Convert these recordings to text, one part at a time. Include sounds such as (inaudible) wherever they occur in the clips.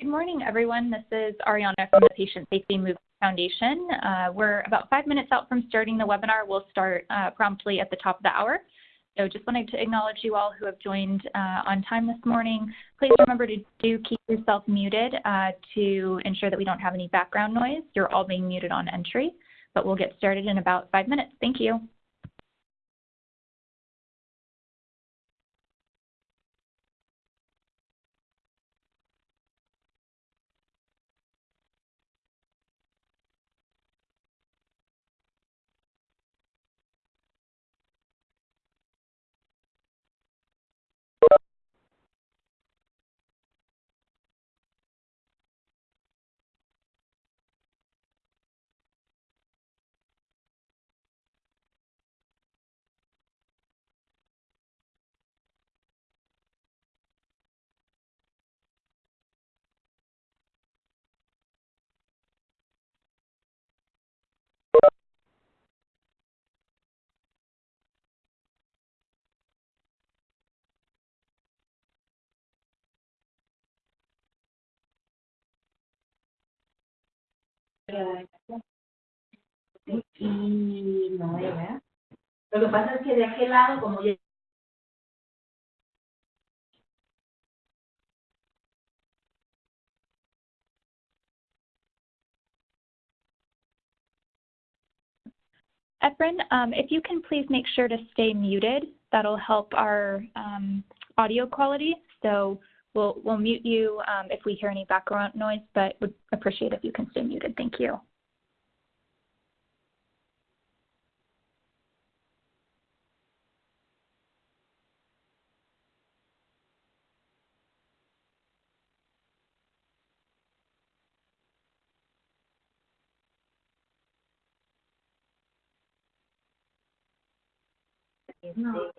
Good morning, everyone. This is Ariana from the Patient Safety Movement Foundation. Uh, we're about five minutes out from starting the webinar. We'll start uh, promptly at the top of the hour. So just wanted to acknowledge you all who have joined uh, on time this morning. Please remember to do keep yourself muted uh, to ensure that we don't have any background noise. You're all being muted on entry, but we'll get started in about five minutes. Thank you. Y no era. Lo que pasa es que de aquel lado, como ya Efren, um, if you can please make sure to stay muted, that'll help our um, audio quality. So we'll, we'll mute you um, if we hear any background noise, but would appreciate if you can stay muted. Thank you. No,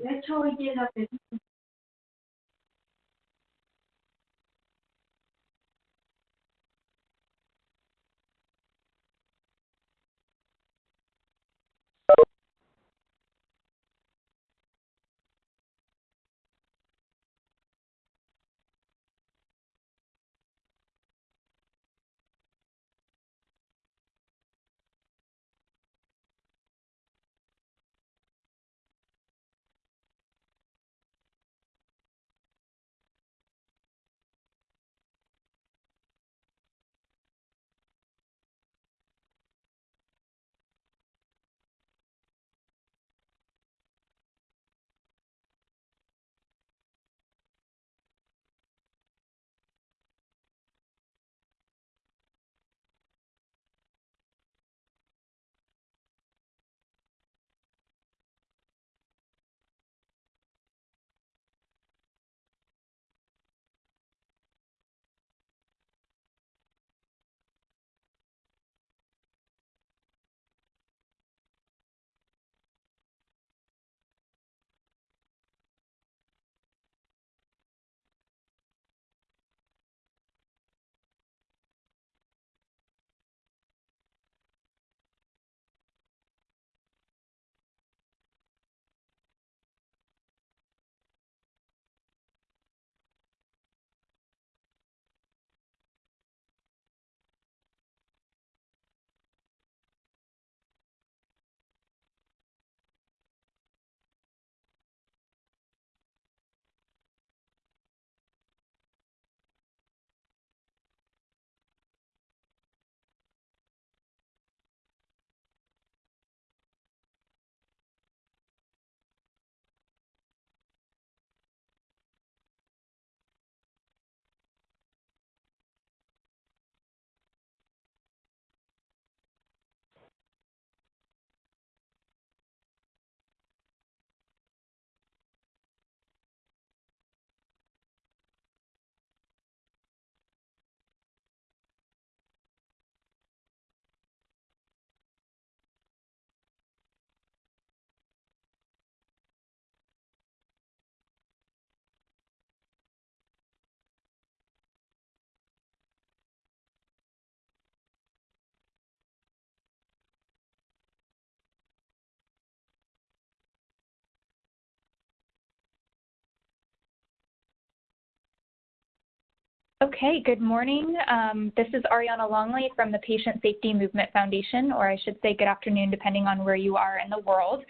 Okay, good morning. Um, this is Ariana Longley from the Patient Safety Movement Foundation, or I should say good afternoon, depending on where you are in the world.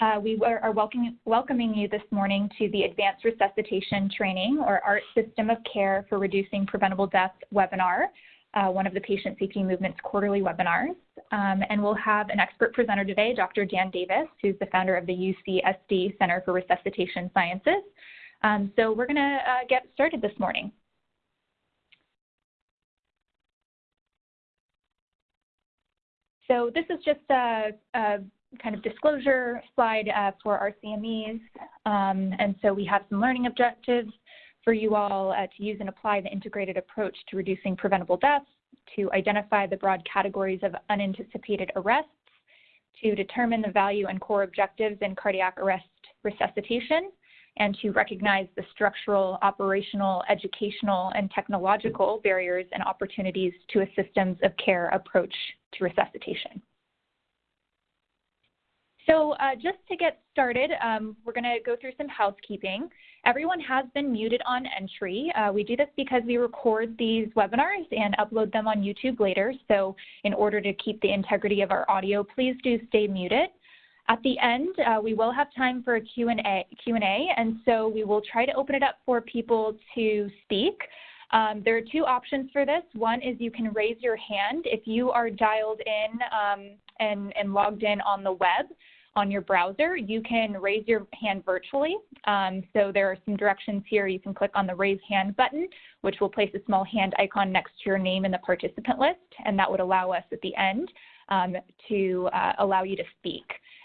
Uh, we are welcoming, welcoming you this morning to the Advanced Resuscitation Training, or ART System of Care for Reducing Preventable Deaths webinar, uh, one of the Patient Safety Movement's quarterly webinars. Um, and we'll have an expert presenter today, Dr. Dan Davis, who's the founder of the UCSD Center for Resuscitation Sciences. Um, so we're going to uh, get started this morning. So this is just a, a kind of disclosure slide uh, for our CMEs. Um, and so we have some learning objectives for you all uh, to use and apply the integrated approach to reducing preventable deaths, to identify the broad categories of unanticipated arrests, to determine the value and core objectives in cardiac arrest resuscitation, and to recognize the structural, operational, educational, and technological barriers and opportunities to a systems of care approach to resuscitation. So uh, just to get started, um, we're going to go through some housekeeping. Everyone has been muted on entry. Uh, we do this because we record these webinars and upload them on YouTube later. So in order to keep the integrity of our audio, please do stay muted. At the end, uh, we will have time for a Q&A, and so we will try to open it up for people to speak. Um, there are two options for this. One is you can raise your hand if you are dialed in um, and, and logged in on the web on your browser, you can raise your hand virtually. Um, so there are some directions here. You can click on the raise hand button, which will place a small hand icon next to your name in the participant list, and that would allow us at the end um, to uh, allow you to speak.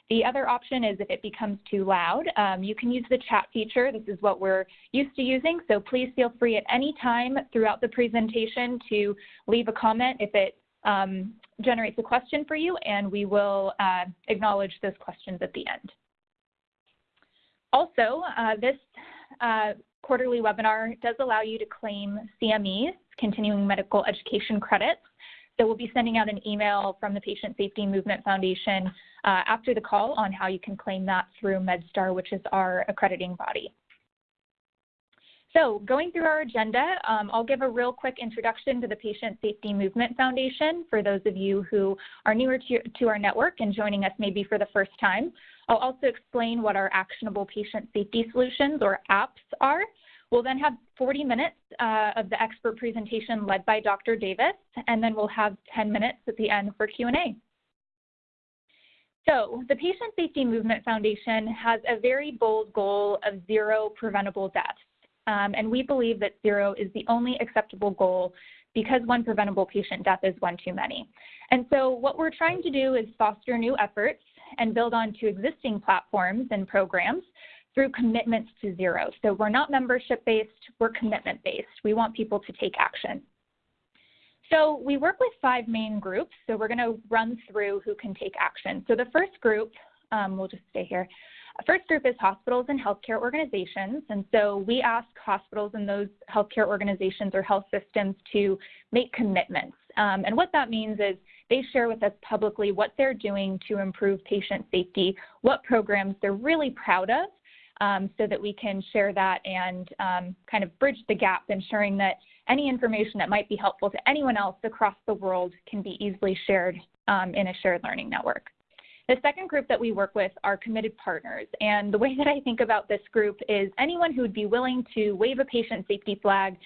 The other option is if it becomes too loud, um, you can use the chat feature. This is what we're used to using, so please feel free at any time throughout the presentation to leave a comment if it um, generates a question for you, and we will uh, acknowledge those questions at the end. Also, uh, this uh, quarterly webinar does allow you to claim CMEs, continuing medical education credits, so we'll be sending out an email from the Patient Safety Movement Foundation uh, after the call on how you can claim that through MedStar, which is our accrediting body. So going through our agenda, um, I'll give a real quick introduction to the Patient Safety Movement Foundation for those of you who are newer to, to our network and joining us maybe for the first time. I'll also explain what our actionable patient safety solutions or apps are. We'll then have 40 minutes uh, of the expert presentation led by Dr. Davis, and then we'll have 10 minutes at the end for Q&A. So the Patient Safety Movement Foundation has a very bold goal of zero preventable deaths. Um, and we believe that zero is the only acceptable goal because one preventable patient death is one too many. And so what we're trying to do is foster new efforts and build onto existing platforms and programs through commitments to zero. So we're not membership based, we're commitment based. We want people to take action. So we work with five main groups. So we're going to run through who can take action. So the first group, um, we'll just stay here. First group is hospitals and healthcare organizations. And so we ask hospitals and those healthcare organizations or health systems to make commitments. Um, and what that means is they share with us publicly what they're doing to improve patient safety, what programs they're really proud of, um, so that we can share that and um, kind of bridge the gap, ensuring that any information that might be helpful to anyone else across the world can be easily shared um, in a shared learning network. The second group that we work with are committed partners. And the way (laughs) that I think about this group is anyone who would be willing to wave a patient safety flag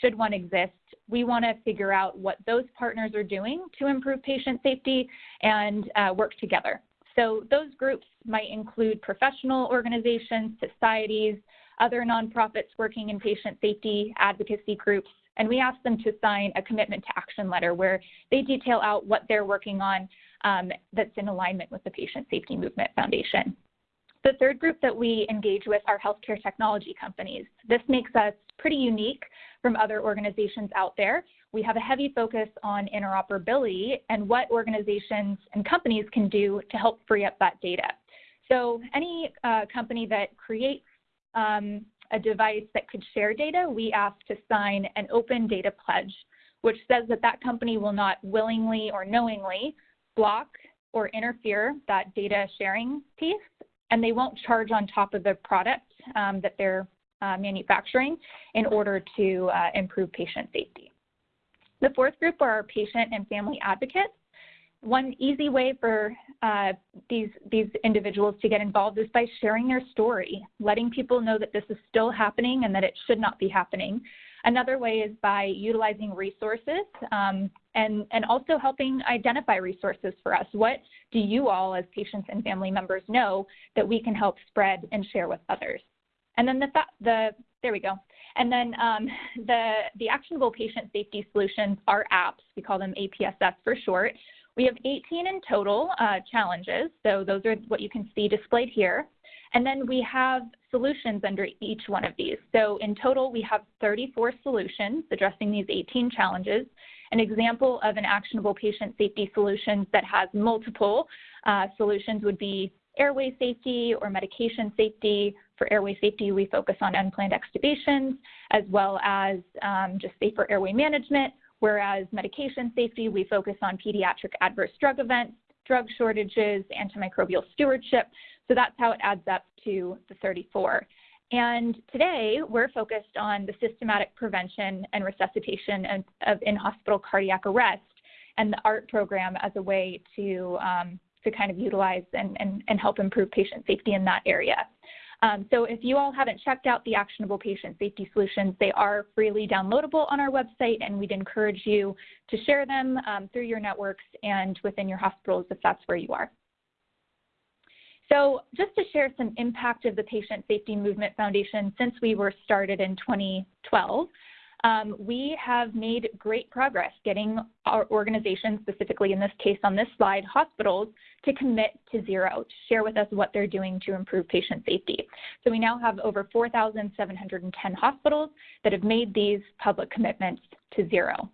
should one exist. We want to figure out what those partners are doing to improve patient safety and uh, work together. So those groups might include professional organizations, societies, other nonprofits working in patient safety, advocacy groups, and we ask them to sign a commitment to action letter where they detail out what they're working on um, that's in alignment with the Patient Safety Movement Foundation. The third group that we engage with are healthcare technology companies. This makes us pretty unique from other organizations out there. We have a heavy focus on interoperability and what organizations and companies can do to help free up that data. So any uh, company that creates um, a device that could share data, we ask to sign an open data pledge, which says that that company will not willingly or knowingly block or interfere that data sharing piece, and they won't charge on top of the product um, that they're uh, manufacturing in order to uh, improve patient safety. The fourth group are our patient and family advocates. One easy way for uh, these, these individuals to get involved is by sharing their story, letting people know that this is still happening and that it should not be happening. Another way is by utilizing resources um, and, and also helping identify resources for us. What do you all as patients and family members know that we can help spread and share with others? And then the, the there we go. And then um, (laughs) the, the actionable patient safety solutions are apps. We call them APSS for short. We have 18 in total uh, challenges. So those are what you can see displayed here. And then we have solutions under each one of these. So in total, we have 34 solutions addressing these 18 challenges. An example of an actionable patient safety solution that has multiple uh, solutions would be airway safety or medication safety. For airway safety, we focus on unplanned extubations, as well as um, just safer airway management, whereas medication safety, we focus on pediatric adverse drug events, drug shortages, antimicrobial stewardship. So that's how it adds up to the 34. And today we're focused on the systematic prevention and resuscitation of, of in-hospital cardiac arrest and the ART program as a way to, um, to kind of utilize and, and, and help improve patient safety in that area. Um, so if you all haven't checked out the actionable patient safety solutions, they are freely downloadable on our website, and we'd encourage you to share them um, through your networks and within your hospitals if that's where you are. So just to share some impact of the Patient Safety Movement Foundation since we were started in 2012, um, we have made great progress getting our organization, specifically in this case on this slide, hospitals, to commit to zero, to share with us what they're doing to improve patient safety. So we now have over 4,710 hospitals that have made these public commitments to zero.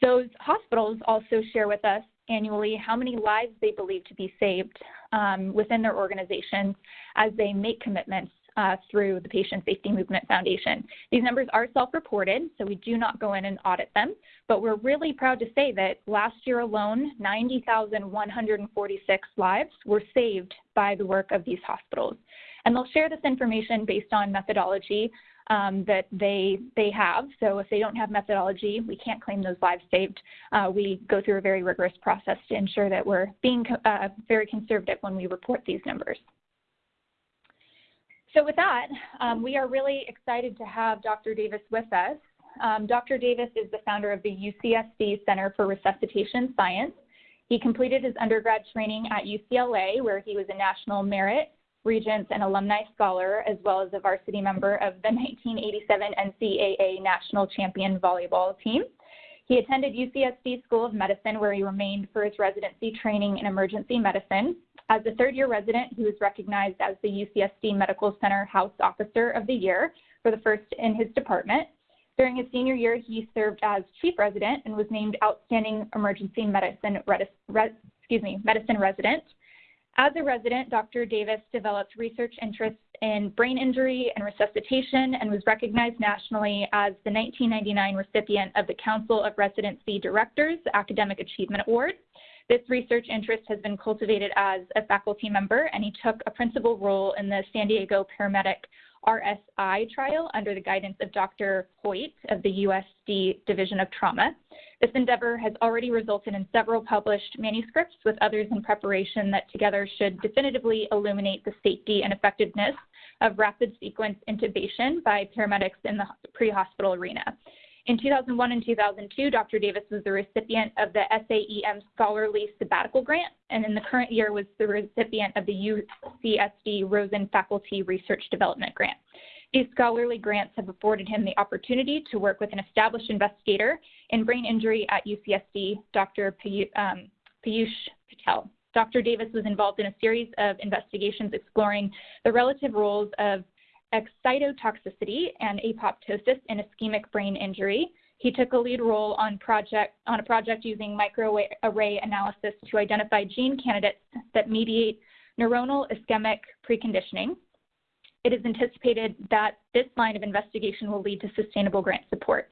Those hospitals also share with us annually how many lives they believe to be saved um, within their organizations as they make commitments uh, through the Patient Safety Movement Foundation. These numbers are self-reported, so we do not go in and audit them, but we're really proud to say that last year alone, 90,146 lives were saved by the work of these hospitals. And they'll share this information based on methodology um, that they they have. So if they don't have methodology, we can't claim those lives saved. Uh, we go through a very rigorous process to ensure that we're being uh, very conservative when we report these numbers. So with that, um, we are really excited to have Dr. Davis with us. Um, Dr. Davis is the founder of the UCSD Center for Resuscitation Science. He completed his undergrad training at UCLA, where he was a National Merit, Regents, and Alumni Scholar, as well as a varsity member of the (laughs) 1987 NCAA National Champion Volleyball team. He attended UCSD School of Medicine, where he remained for his residency training in emergency medicine. As a third year resident, he was recognized as the UCSD Medical Center House Officer of the Year for the first in his department. During his senior year, he served as chief resident and was named Outstanding Emergency Medicine, excuse me, Medicine Resident. As a resident, Dr. Davis developed research interests in brain injury and resuscitation and was recognized nationally as the 1999 recipient of the Council of Residency Directors Academic Achievement Award. This research interest has been cultivated as a faculty member, and he took a principal role in the San Diego Paramedic RSI trial under the guidance of Dr. Hoyt of the USD Division of Trauma. This endeavor has already resulted in several published manuscripts with others in preparation that together should definitively illuminate the safety and effectiveness of rapid sequence intubation by paramedics in the pre-hospital arena. In 2001 and 2002, Dr. Davis was the recipient of the SAEM Scholarly Sabbatical Grant, and in the current year was the recipient of the UCSD Rosen Faculty Research Development Grant. These scholarly grants have afforded him the opportunity to work with an established investigator in brain injury at UCSD, Dr. Um, Piyush Patel. Dr. Davis was involved in a series of investigations exploring the relative roles of excitotoxicity and apoptosis in ischemic brain injury. He took a lead role on, project, on a project using microarray analysis to identify gene candidates that mediate neuronal ischemic preconditioning. It is anticipated that this line of investigation will lead to sustainable grant support.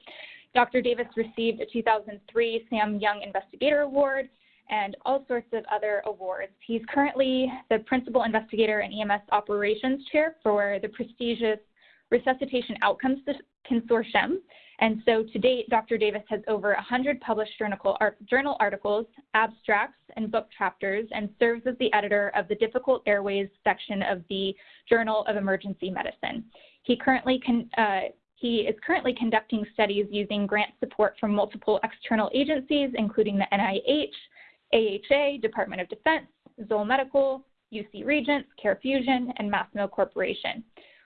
Dr. Davis received a 2003 SAEM Young Investigator Award and all sorts of other awards. He's currently the Principal Investigator and EMS Operations Chair for the prestigious Resuscitation Outcomes Consortium. And so to date, Dr. Davis has over 100 published journal, articles, abstracts, and book chapters, and serves as the editor of the Difficult Airways section of the Journal of Emergency Medicine. He currently can, uh, he is currently conducting studies using grant support from multiple external agencies, including the NIH, AHA, Department of Defense, Zoll Medical, UC Regents, CareFusion, and Masimo Corporation.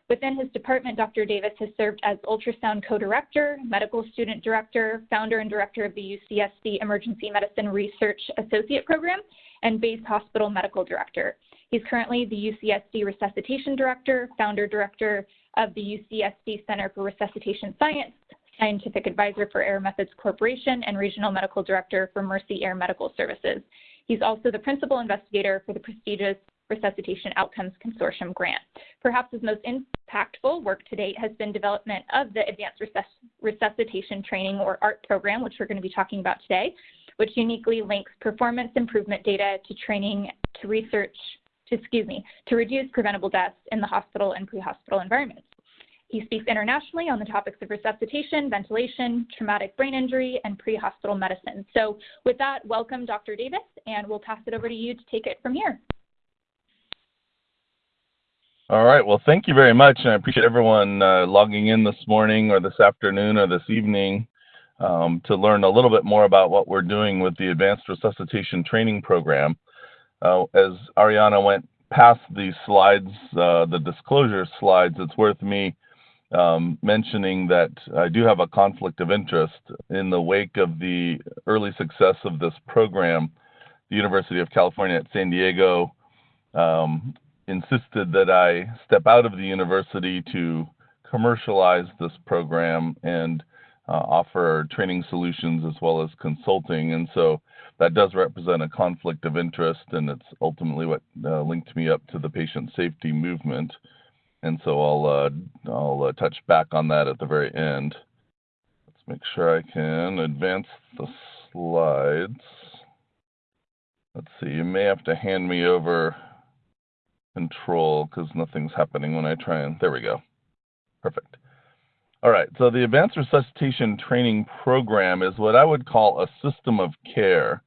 Within his department, Dr. Davis has served as ultrasound co-director, medical student director, founder and director of the UCSD Emergency Medicine Research Associate Program, and Base Hospital medical director. He's currently the UCSD Resuscitation Director, founder director of the UCSD Center for Resuscitation Science, scientific advisor for Air Methods Corporation, and regional medical director for Mercy Air Medical Services. He's also the principal investigator for the prestigious Resuscitation Outcomes Consortium grant. Perhaps his most impactful work to date has been development of the Advanced Resuscitation Training or ART program, which we're going to be talking about today, which uniquely links performance improvement data to training to research to, excuse me, to reduce preventable deaths in the hospital and pre-hospital environments. He speaks internationally on the topics of resuscitation, ventilation, traumatic brain injury, and pre-hospital medicine. So with that, welcome Dr. Davis, and we'll pass it over to you to take it from here. All right. Well, thank you very much. And I appreciate everyone uh, logging in this morning or this afternoon or this evening um, to learn a little bit more about what we're doing with the Advanced Resuscitation Training Program. Uh, as Ariana went past the slides, uh, the disclosure slides, it's worth me um, mentioning that I do have a conflict of interest in the wake of the early success of this program. The University of California at San Diego um, insisted that I step out of the university to commercialize this program and uh, offer training solutions as well as consulting. And so that does represent a conflict of interest, and it's ultimately what uh, linked me up to the patient safety movement. And so I'll uh, I'll uh, touch back on that at the very end. Let's make sure I can advance the slides. Let's see. You may have to hand me over control because nothing's happening when I try and there we go. Perfect. All right, so the Advanced Resuscitation Training Program is what I would call a system of care.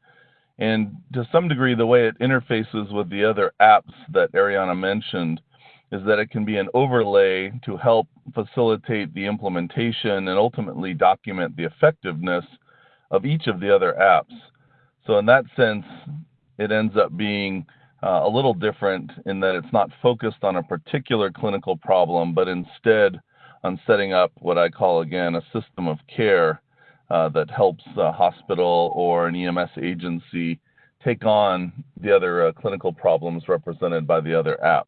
And to some degree, the way it interfaces with the other apps that Ariana mentioned is that it can be an overlay to help facilitate the implementation and ultimately document the effectiveness of each of the other apps. So in that sense, it ends up being uh, a little different in that it's not focused on a particular clinical problem, but instead on setting up what I call again a system of care uh, that helps a hospital or an EMS agency take on the other uh, clinical problems represented by the other apps.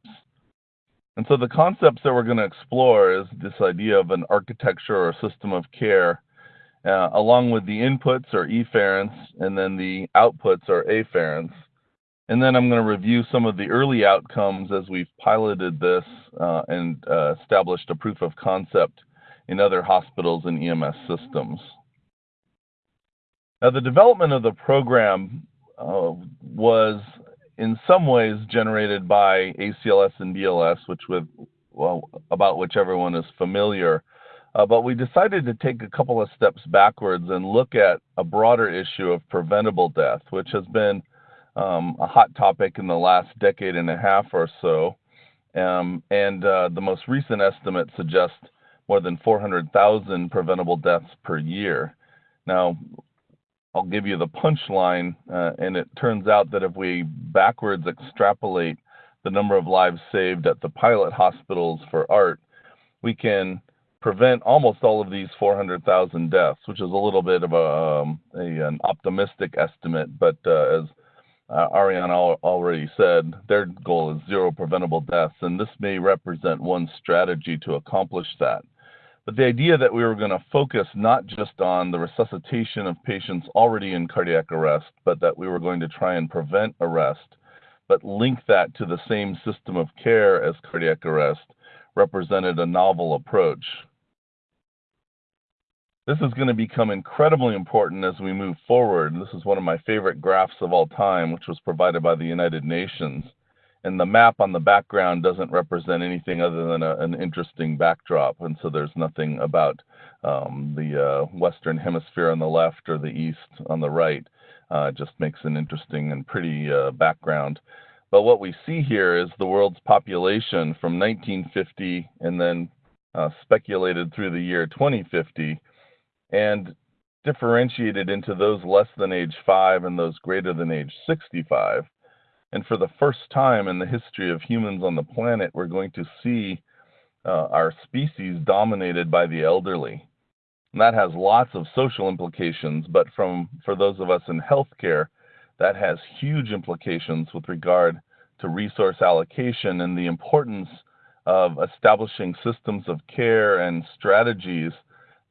And so the concepts that we're going to explore is this idea of an architecture or system of care, uh, along with the inputs or efferents and then the outputs or afferents. And then I'm going to review some of the early outcomes as we've piloted this uh, and uh, established a proof of concept in other hospitals and EMS systems. Now, the development of the program uh, was in some ways generated by ACLS and BLS, which with well, about which everyone is familiar. Uh, but we decided to take a couple of steps backwards and look at a broader issue of preventable death, which has been um, a hot topic in the last decade and a half or so. Um, and uh, the most recent estimates suggest more than 400,000 preventable deaths per year. Now, I'll give you the punchline, uh, and it turns out that if we backwards extrapolate the number of lives saved at the pilot hospitals for ART, we can prevent almost all of these 400,000 deaths, which is a little bit of a, um, a an optimistic estimate, but uh, as uh, Ariana already said, their goal is zero preventable deaths, and this may represent one strategy to accomplish that. But the idea that we were going to focus not just on the resuscitation of patients already in cardiac arrest, but that we were going to try and prevent arrest, but link that to the same system of care as cardiac arrest, represented a novel approach. This is going to become incredibly important as we move forward. This is one of my favorite graphs of all time, which was provided by the United Nations. And the map on the background doesn't represent anything other than a, an interesting backdrop. And so there's nothing about um, the uh, Western Hemisphere on the left or the East on the right. Uh, it just makes an interesting and pretty uh, background. But what we see here is the world's population from 1950 and then uh, speculated through the year 2050 and differentiated into those less than age 5 and those greater than age 65. And for the first time in the history of humans on the planet, we're going to see uh, our species dominated by the elderly. And that has lots of social implications, but from for those of us in healthcare, that has huge implications with regard to resource allocation and the importance of establishing systems of care and strategies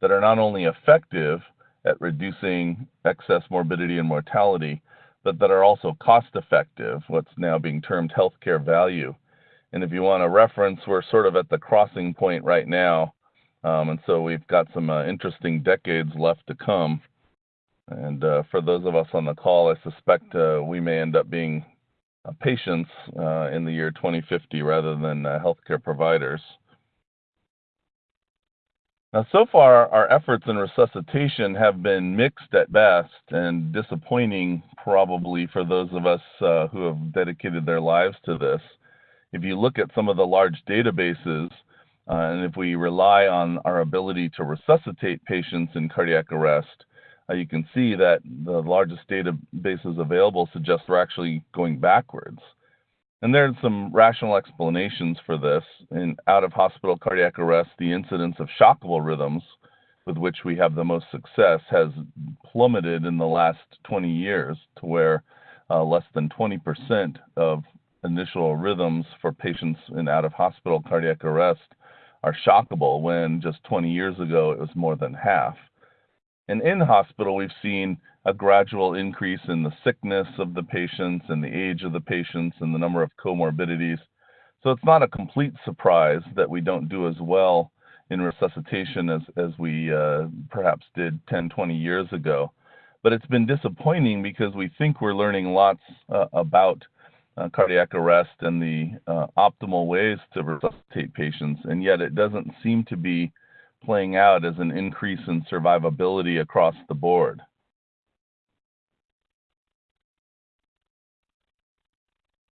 that are not only effective at reducing excess morbidity and mortality, but that are also cost effective, what's now being termed healthcare value. And if you want a reference, we're sort of at the crossing point right now um, and so we've got some uh, interesting decades left to come. And uh, for those of us on the call, I suspect uh, we may end up being uh, patients uh, in the year 2050 rather than uh, healthcare providers. Now, so far, our efforts in resuscitation have been mixed at best and disappointing, probably, for those of us who have dedicated their lives to this. If you look at some of the large databases, uh, and if we rely on our ability to resuscitate patients in cardiac arrest, uh, you can see that the largest databases available suggest we're actually going backwards. And there are some rational explanations for this. In out of hospital cardiac arrest, the incidence of shockable rhythms, with which we have the most success, has plummeted in the last 20 years to where uh, less than 20% of initial rhythms for patients in out of hospital cardiac arrest are shockable when just 20 years ago it was more than half. And in hospital, we've seen a gradual increase in the sickness of the patients and the age of the patients and the number of comorbidities. So it's not a complete surprise that we don't do as well in resuscitation as, as we uh, perhaps did 10, 20 years ago. But it's been disappointing because we think we're learning lots uh, about uh, cardiac arrest and the uh, optimal ways to resuscitate patients, and yet it doesn't seem to be playing out as an increase in survivability across the board.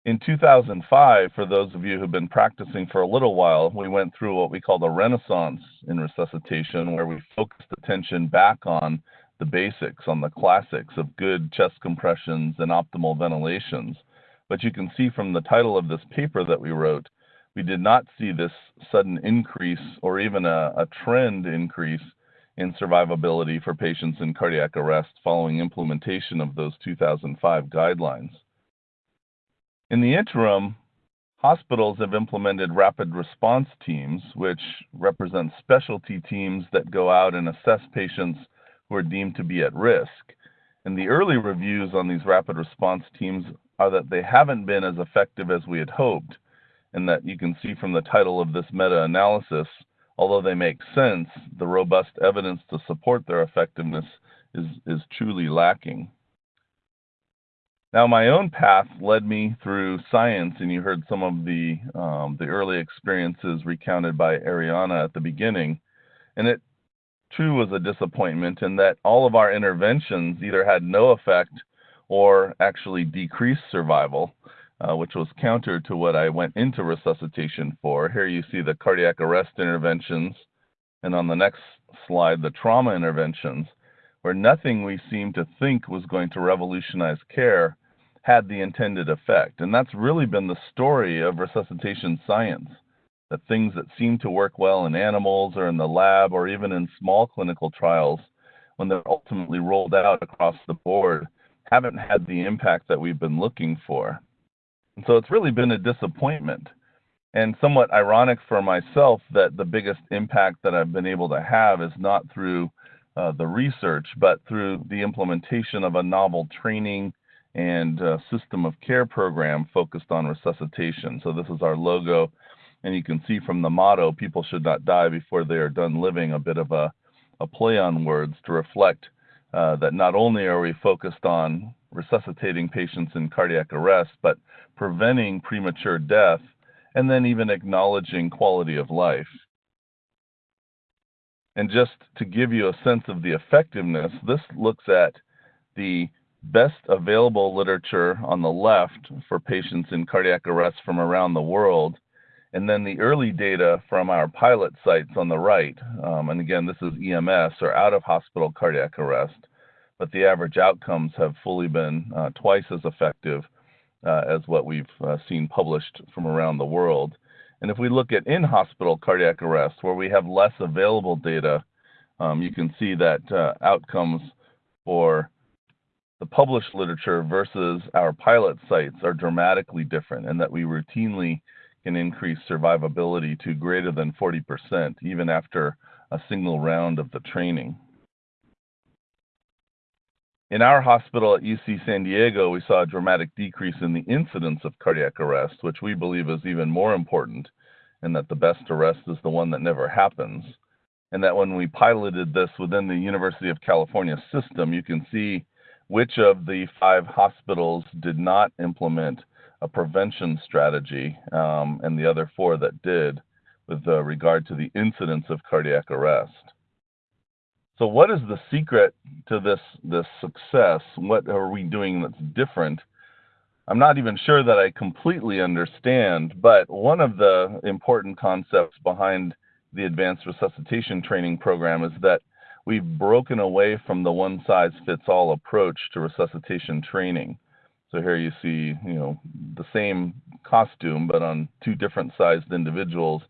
In 2005, for those of you who've been practicing for a little while, we went through what we call the renaissance in resuscitation, where we focused attention back on the basics, on the classics of good chest compressions and optimal ventilations. But you can see from the title of this paper that we wrote, we did not see this sudden increase or even a, a trend increase in survivability for patients in cardiac arrest following implementation of those 2005 guidelines. In the interim, hospitals have implemented rapid response teams, which represent specialty teams that go out and assess patients who are deemed to be at risk. And the early reviews on these rapid response teams are that they haven't been as effective as we had hoped, and that you can see from the title of this meta analysis, although they make sense, the robust evidence to support their effectiveness is, is truly lacking. Now, my own path led me through science, and you heard some of the um, the early experiences recounted by Ariana at the beginning, and it too was a disappointment in that all of our interventions either had no effect or actually decreased survival, uh, which was counter to what I went into resuscitation for. Here you see the cardiac arrest interventions, and on the next slide, the trauma interventions, where nothing we seemed to think was going to revolutionize care had the intended effect. And that's really been the story of resuscitation science. That things that seem to work well in animals or in the lab or even in small clinical trials, when they're ultimately rolled out across the board, haven't had the impact that we've been looking for. And so it's really been a disappointment and somewhat ironic for myself that the biggest impact that I've been able to have is not through uh, the research, but through the implementation of a novel training and uh, system of care program focused on resuscitation. So this is our logo, and you can see from the motto, people should not die before they are done living, a bit of a, a play on words to reflect uh, that not only are we focused on resuscitating patients in cardiac arrest, but preventing premature death, and then even acknowledging quality of life. And just to give you a sense of the effectiveness, this looks at the best available literature on the left for patients in cardiac arrest from around the world, and then the early data from our pilot sites on the right. Um, and again, this is EMS or out of hospital cardiac arrest, but the average outcomes have fully been uh, twice as effective uh, as what we've uh, seen published from around the world. And if we look at in hospital cardiac arrest, where we have less available data, um, you can see that uh, outcomes for the published literature versus our pilot sites are dramatically different, and that we routinely can increase survivability to greater than 40%, even after a single round of the training. In our hospital at UC San Diego, we saw a dramatic decrease in the incidence of cardiac arrest, which we believe is even more important, and that the best arrest is the one that never happens. And that when we piloted this within the University of California system, you can see which of the five hospitals did not implement a prevention strategy, um, and the other four that did, with uh, regard to the incidence of cardiac arrest. So what is the secret to this, this success? What are we doing that's different? I'm not even sure that I completely understand, but one of the important concepts behind the advanced resuscitation training program is that we've broken away from the one size fits all approach to resuscitation training. So here you see, you know, the same costume, but on two different sized individuals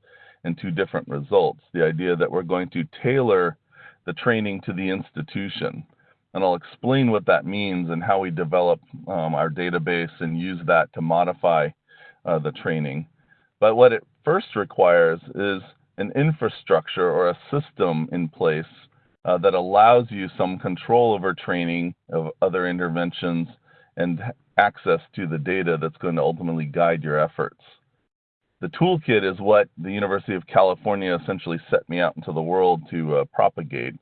and two different results. The idea that we're going to tailor the training to the institution. And I'll explain what that means and how we develop um, our database and use that to modify uh, the training. But what it first requires is an infrastructure or a system in place uh, that allows you some control over training of other interventions and access to the data that's going to ultimately guide your efforts. The toolkit is what the University of California essentially set me out into the world to uh, propagate.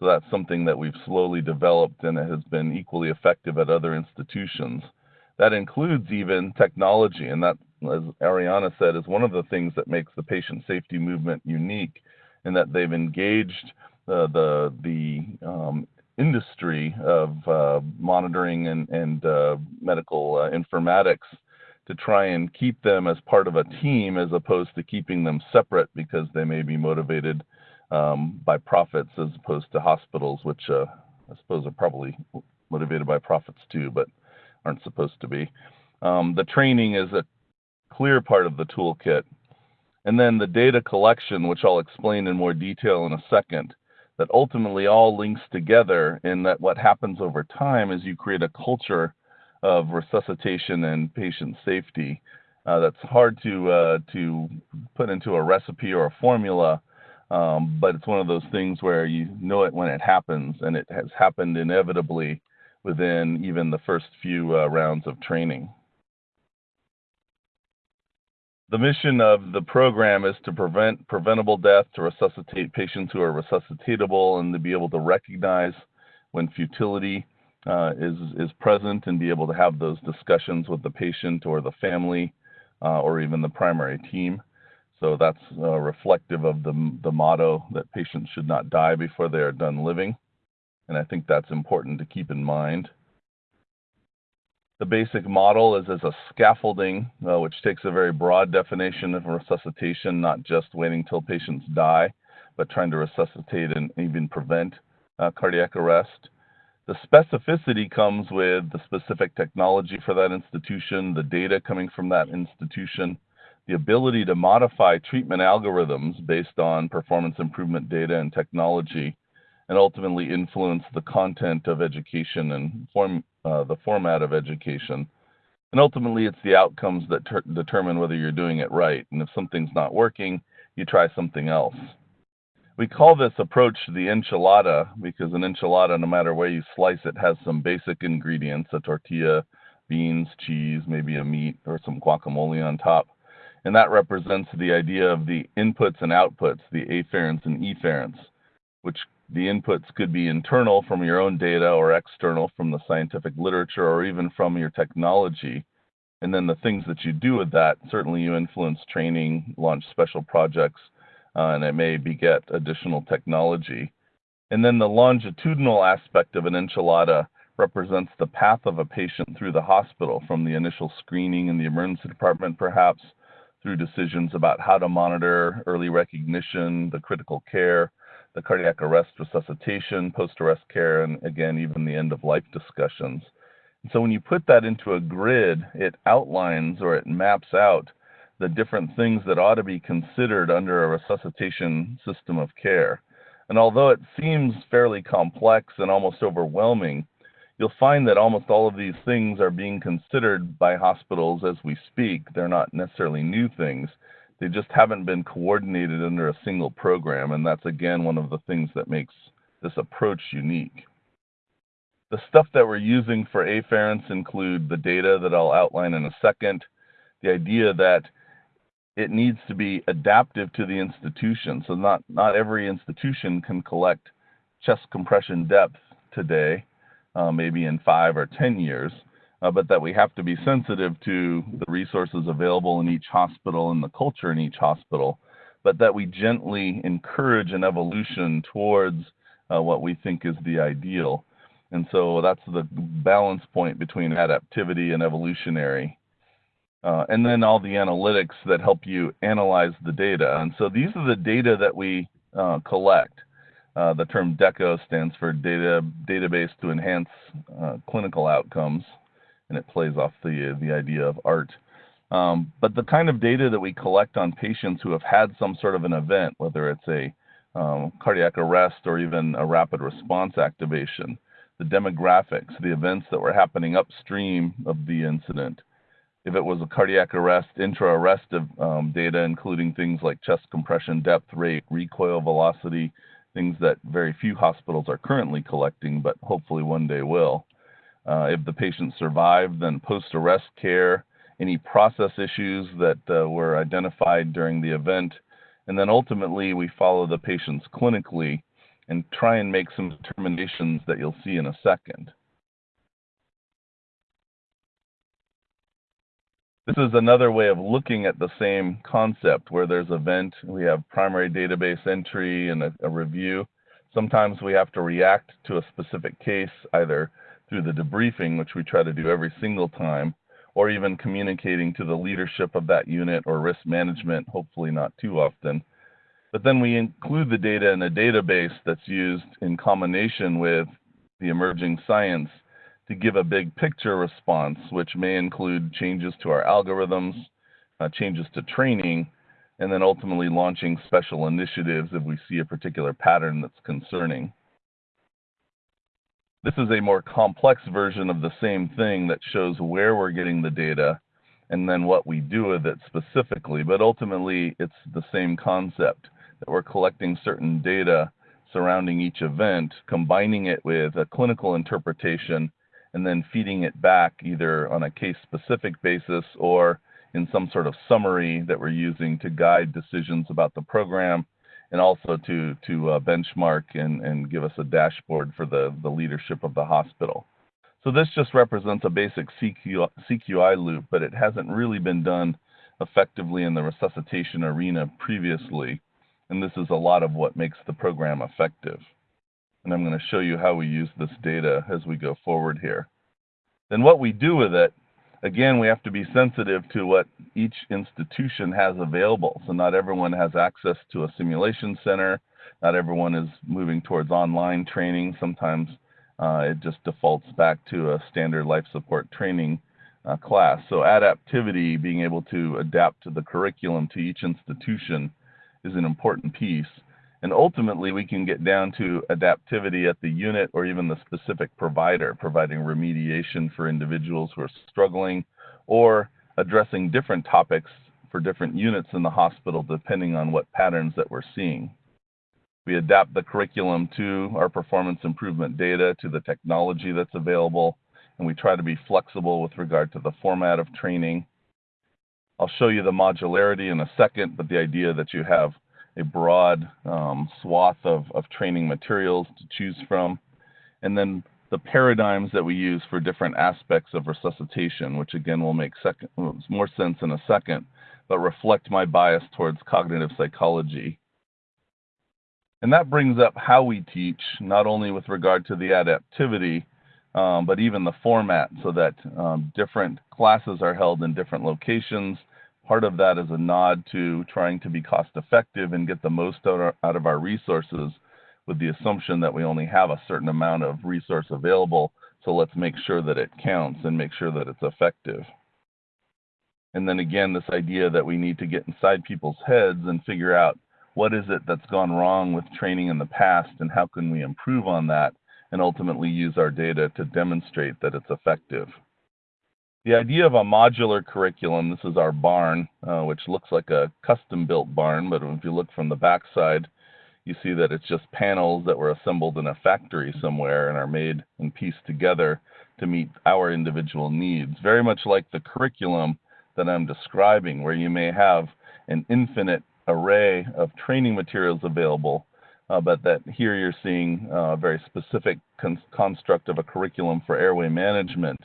So that's something that we've slowly developed and it has been equally effective at other institutions. That includes even technology, and that, as Ariana said, is one of the things that makes the patient safety movement unique in that they've engaged uh, the the um, industry of uh, monitoring and, and uh, medical uh, informatics to try and keep them as part of a team as opposed to keeping them separate because they may be motivated um, by profits as opposed to hospitals, which uh, I suppose are probably motivated by profits too, but aren't supposed to be. Um, the training is a clear part of the toolkit. And then the data collection, which I'll explain in more detail in a second, that ultimately all links together in that what happens over time is you create a culture of resuscitation and patient safety uh, that's hard to uh, to put into a recipe or a formula, um, but it's one of those things where you know it when it happens, and it has happened inevitably within even the first few uh, rounds of training. The mission of the program is to prevent preventable death, to resuscitate patients who are resuscitatable, and to be able to recognize when futility uh, is is present and be able to have those discussions with the patient or the family uh, or even the primary team. So that's uh, reflective of the the motto that patients should not die before they are done living, and I think that's important to keep in mind. The basic model is as a scaffolding, uh, which takes a very broad definition of resuscitation, not just waiting till patients die, but trying to resuscitate and even prevent uh, cardiac arrest. The specificity comes with the specific technology for that institution, the data coming from that institution, the ability to modify treatment algorithms based on performance improvement data and technology, and ultimately influence the content of education and form, uh, the format of education. And ultimately, it's the outcomes that determine whether you're doing it right. And if something's not working, you try something else. We call this approach the enchilada because an enchilada, no matter where you slice it, has some basic ingredients a tortilla, beans, cheese, maybe a meat, or some guacamole on top. And that represents the idea of the inputs and outputs, the afferents and efferents. which the inputs could be internal from your own data or external from the scientific literature or even from your technology. And then the things that you do with that, certainly you influence training, launch special projects, uh, and it may beget additional technology. And then the longitudinal aspect of an enchilada represents the path of a patient through the hospital from the initial screening in the emergency department, perhaps, through decisions about how to monitor early recognition, the critical care, the cardiac arrest resuscitation, post arrest care, and again, even the end of life discussions. And so when you put that into a grid, it outlines or it maps out the different things that ought to be considered under a resuscitation system of care. And although it seems fairly complex and almost overwhelming, you'll find that almost all of these things are being considered by hospitals as we speak. They're not necessarily new things. They just haven't been coordinated under a single program, and that's again one of the things that makes this approach unique. The stuff that we're using for afferents include the data that I'll outline in a second, the idea that it needs to be adaptive to the institution. So not, not every institution can collect chest compression depth today, uh, maybe in five or 10 years, uh, but that we have to be sensitive to the resources available in each hospital and the culture in each hospital, but that we gently encourage an evolution towards uh, what we think is the ideal. And so that's the balance point between adaptivity and evolutionary. Uh, and then all the analytics that help you analyze the data. And so these are the data that we uh, collect. Uh, the term DECO stands for data database to enhance uh, clinical outcomes, and it plays off the the idea of art. Um, but the kind of data that we collect on patients who have had some sort of an event, whether it's a um, cardiac arrest or even a rapid response activation, the demographics, the events that were happening upstream of the incident, if it was a cardiac arrest, intra-arrest um, data, including things like chest compression depth rate, recoil velocity, things that very few hospitals are currently collecting, but hopefully one day will. Uh, if the patient survived, then post-arrest care, any process issues that uh, were identified during the event, and then ultimately we follow the patients clinically and try and make some determinations that you'll see in a second. This is another way of looking at the same concept where there's event, we have primary database entry and a, a, review. Sometimes we have to react to a specific case either through the debriefing, which we try to do every single time, or even communicating to the leadership of that unit or risk management, hopefully not too often. But then we include the data in a database that's used in combination with the emerging science to give a big picture response, which may include changes to our algorithms, uh, changes to training, and then ultimately launching special initiatives if we see a particular pattern that's concerning. This is a more complex version of the same thing that shows where we're getting the data and then what we do with it specifically, but ultimately it's the same concept that we're collecting certain data surrounding each event, combining it with a clinical interpretation and then feeding it back either on a case specific basis or in some sort of summary that we're using to guide decisions about the program and also to, to uh, benchmark and, and give us a dashboard for the, the leadership of the hospital. So this just represents a basic CQ, CQI loop, but it hasn't really been done effectively in the resuscitation arena previously. And this is a lot of what makes the program effective and I'm going to show you how we use this data as we go forward here. Then what we do with it, again, we have to be sensitive to what each institution has available. So not everyone has access to a simulation center. Not everyone is moving towards online training. Sometimes uh, it just defaults back to a standard life support training uh, class. So adaptivity, being able to adapt to the curriculum to each institution is an important piece. And ultimately, we can get down to adaptivity at the unit or even the specific provider, providing remediation for individuals who are struggling or addressing different topics for different units in the hospital depending on what patterns that we're seeing. We adapt the curriculum to our performance improvement data, to the technology that's available, and we try to be flexible with regard to the format of training. I'll show you the modularity in a second, but the idea that you have a broad um, swath of, of training materials to choose from. And then the paradigms that we use for different aspects of resuscitation, which again will make second, more sense in a second, but reflect my bias towards cognitive psychology. And that brings up how we teach, not only with regard to the adaptivity, um, but even the format, so that um, different classes are held in different locations. Part of that is a nod to trying to be cost effective and get the most out of our resources with the assumption that we only have a certain amount of resource available. So let's make sure that it counts and make sure that it's effective. And then again, this idea that we need to get inside people's heads and figure out what is it that's gone wrong with training in the past and how can we improve on that and ultimately use our data to demonstrate that it's effective. The idea of a modular curriculum, this is our barn, uh, which looks like a custom built barn, but if you look from the backside, you see that it's just panels that were assembled in a factory somewhere and are made and pieced together to meet our individual needs. Very much like the curriculum that I'm describing, where you may have an infinite array of training materials available, uh, but that here you're seeing a very specific con construct of a curriculum for airway management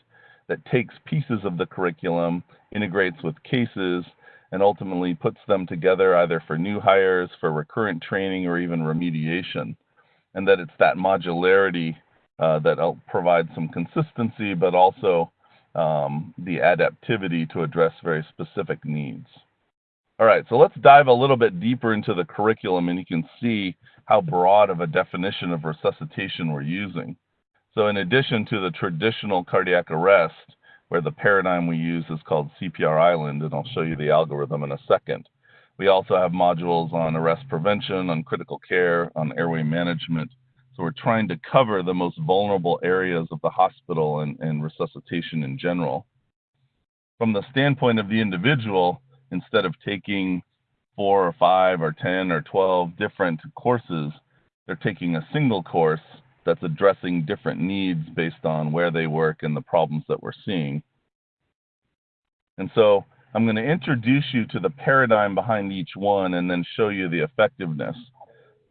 that takes pieces of the curriculum, integrates with cases, and ultimately puts them together either for new hires, for recurrent training, or even remediation. And that it's that modularity uh, that provides some consistency, but also um, the adaptivity to address very specific needs. All right, so let's dive a little bit deeper into the curriculum, and you can see how broad of a definition of resuscitation we're using. So in addition to the traditional cardiac arrest, where the paradigm we use is called CPR Island, and I'll show you the algorithm in a second. We also have modules on arrest prevention, on critical care, on airway management. So we're trying to cover the most vulnerable areas of the hospital and, and resuscitation in general. From the standpoint of the individual, instead of taking four or five or 10 or 12 different courses, they're taking a single course that's addressing different needs based on where they work and the problems that we're seeing. And so I'm going to introduce you to the paradigm behind each one and then show you the effectiveness.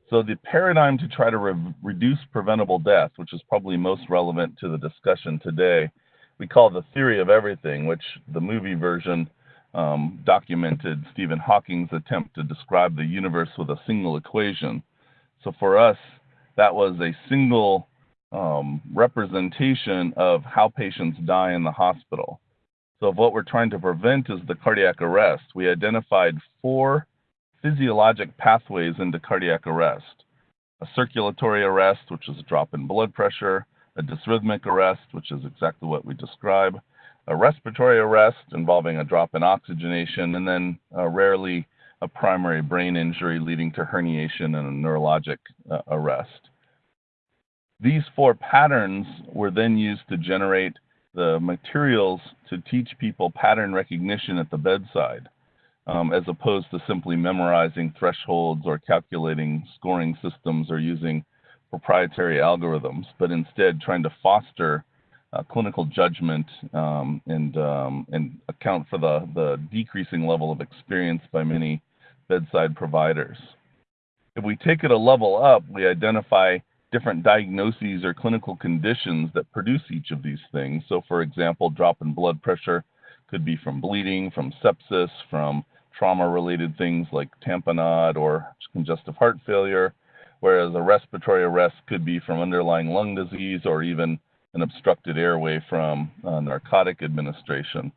So the paradigm to try to re reduce preventable death, which is probably most relevant to the discussion today, we call the theory of everything, which the movie version um, documented Stephen Hawking's attempt to describe the universe with a single equation. So for us, that was a single um, representation of how patients die in the hospital. So if what we're trying to prevent is the cardiac arrest, we identified four physiologic pathways into cardiac arrest. A circulatory arrest, which is a drop in blood pressure, a dysrhythmic arrest, which is exactly what we describe, a respiratory arrest involving a drop in oxygenation, and then uh, rarely a primary brain injury leading to herniation and a neurologic uh, arrest. These four patterns were then used to generate the materials to teach people pattern recognition at the bedside, um, as opposed to simply memorizing thresholds or calculating scoring systems or using proprietary algorithms, but instead trying to foster uh, clinical judgment um, and um, and account for the the decreasing level of experience by many bedside providers. If we take it a level up, we identify different diagnoses or clinical conditions that produce each of these things. So, for example, drop in blood pressure could be from bleeding, from sepsis, from trauma related things like tamponade or congestive heart failure, whereas a respiratory arrest could be from underlying lung disease or even an obstructed airway from uh, narcotic administration.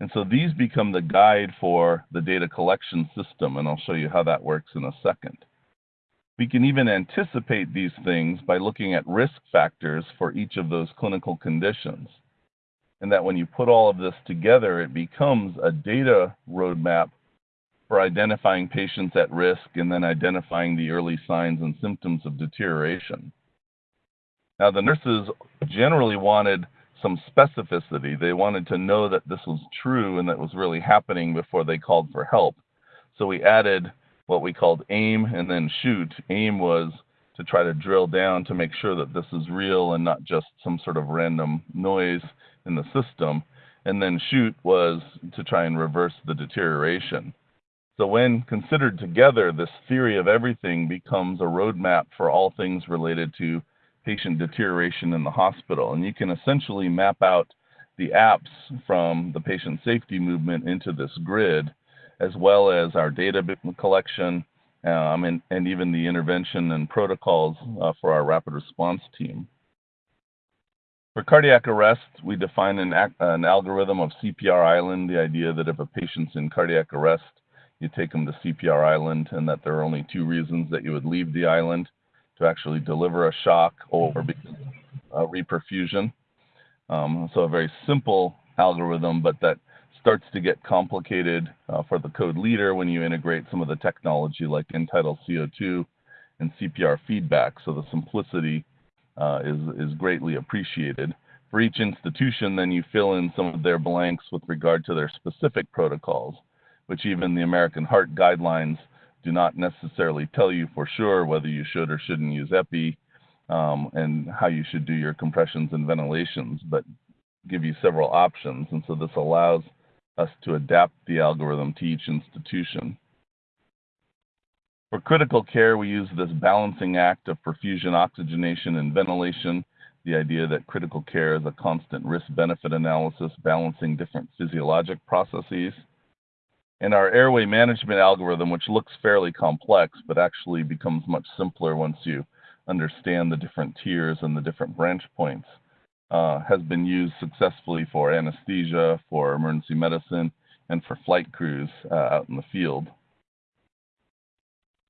And so these become the guide for the data collection system, and I'll show you how that works in a second. We can even anticipate these things by looking at risk factors for each of those clinical conditions. And that when you put all of this together, it becomes a data roadmap for identifying patients at risk and then identifying the early signs and symptoms of deterioration. Now, the nurses generally wanted some specificity. They wanted to know that this was true and that was really happening before they called for help. So we added what we called aim and then shoot. Aim was to try to drill down to make sure that this is real and not just some sort of random noise in the system. And then shoot was to try and reverse the deterioration. So when considered together, this theory of everything becomes a roadmap for all things related to patient deterioration in the hospital. And you can essentially map out the apps from the patient safety movement into this grid, as well as our data collection um, and, and, even the intervention and protocols uh, for our rapid response team. For cardiac arrest, we define an, an, algorithm of CPR island, the idea that if a patient's in cardiac arrest, you take them to CPR island and that there are only two reasons that you would leave the island to actually deliver a shock or a reperfusion. Um, so a very simple algorithm, but that starts to get complicated uh, for the code leader when you integrate some of the technology like end-tidal CO2 and CPR feedback. So the simplicity uh, is, is greatly appreciated. For each institution, then you fill in some of their blanks with regard to their specific protocols, which even the American Heart Guidelines do not necessarily tell you for sure whether you should or shouldn't use EPI um, and how you should do your compressions and ventilations, but give you several options. And so this allows us to adapt the algorithm to each institution. For critical care, we use this balancing act of perfusion, oxygenation, and ventilation. The idea that critical care is a constant risk benefit analysis balancing different physiologic processes. And our airway management algorithm, which looks fairly complex, but actually becomes much simpler once you understand the different tiers and the different branch points, uh, has been used successfully for anesthesia, for emergency medicine, and for flight crews uh, out in the field.